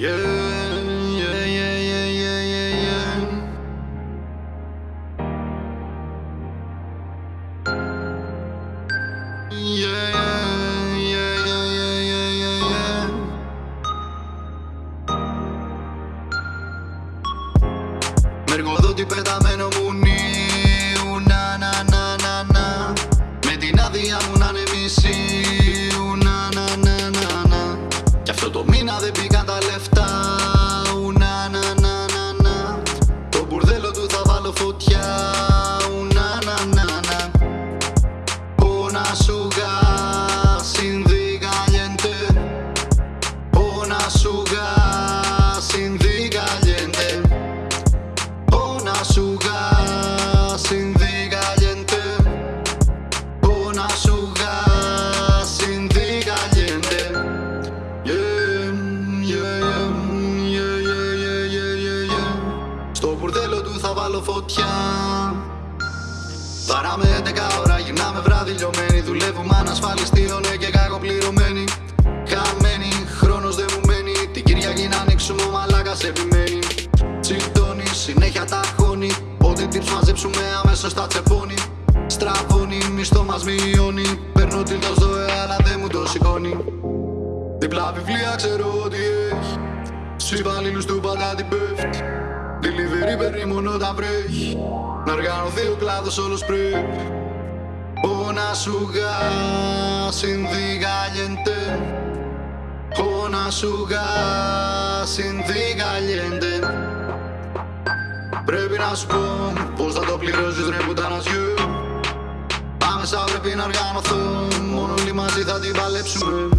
Yeah, yeah, yeah, yeah, yeah, yeah, yeah. Yeah, yeah, yeah, yeah, yeah, yeah, yeah. Mergo do ti peta meno munni Una suga sin caliente Una suga sin caliente Una suga sin caliente Una suga sin caliente Yeah, yeah, yeah, yeah, yeah, yeah, yeah, yeah. Στο μπουρδέλο του θα βάλω φωτιά Παράμε 11 ώρα, γυρνάμε βράδυ λιωμένοι Δουλεύουμε ανασφαλιστείο, ναι και κακοπληρωμένοι Χαμένοι, χρόνος δεν μου μένει. Την Κυριακή να ανοίξουμε, ο μαλάκας επιμένει. Τσιτώνει, συνέχεια τα χώνει. Ό,τι tips μαζέψουμε αμέσως τα τσεπώνει. Στραβώνει, μισθό μας μειώνει. Παίρνω την το ΔΟΕ, αλλά δεν μου το σηκώνει. Διπλά βιβλία ξέρω ότι έχει. Στους υπαλλήλους του πάντα την πέφτει Delivery παίρνει μόνο όταν βρέχει. Να οργανωθεί ο κλάδος όλος πρέπει. Una suga sin caliente Una suga sin caliente Πρέπει να σου πω πως θα το πληρώσεις ρε πουτανασιού. Άμεσα πρέπει να οργανωθώ. Μόνο όλοι μαζί θα την παλέψουμε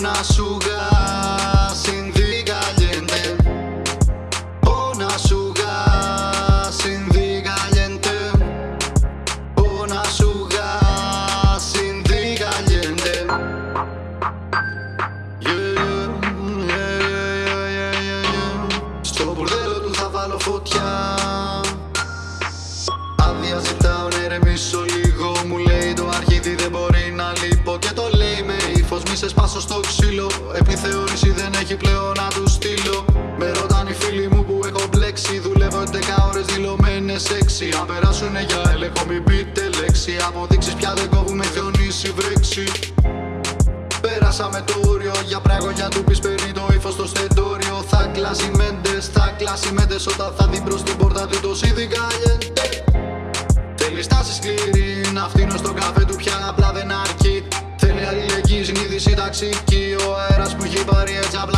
να σου γασινδικαλιέντε Ω να σου γασινδικαλιέντε Ω να. Στο πουρδέλο του θα βάλω φωτιά. Αδειά ζητάω να ηρεμήσω σε σπάσω στο ξύλο. Επιθεώρηση δεν έχει πλέον να του στείλω. Με ρωτάνε οι φίλοι μου που έχω μπλέξει. Δουλεύω 11 ώρες δηλωμένες 6 Αν περάσουνε για έλεγχο μην πείτε λέξη. Αποδείξεις πια δεν κόβουμε χιονίσει βρέξει. Πέρασα με το όριο για πραγόνια του πεις παίρνει το ύφος στο στεντόριο. Θα κλάσει μέντες, θα κλάσει μέντες Όταν θα δει μπρος την πόρτα του το σίδι καλλιέντε Θέλεις στάση σκληρή, να φτύνω στον καφέ του πια απλά δεν αρκεί. Θέλει αλληλεγγύη, συνείδηση ταξική Ο αέρας που έχει πάρει έτσι απλά να κοπεί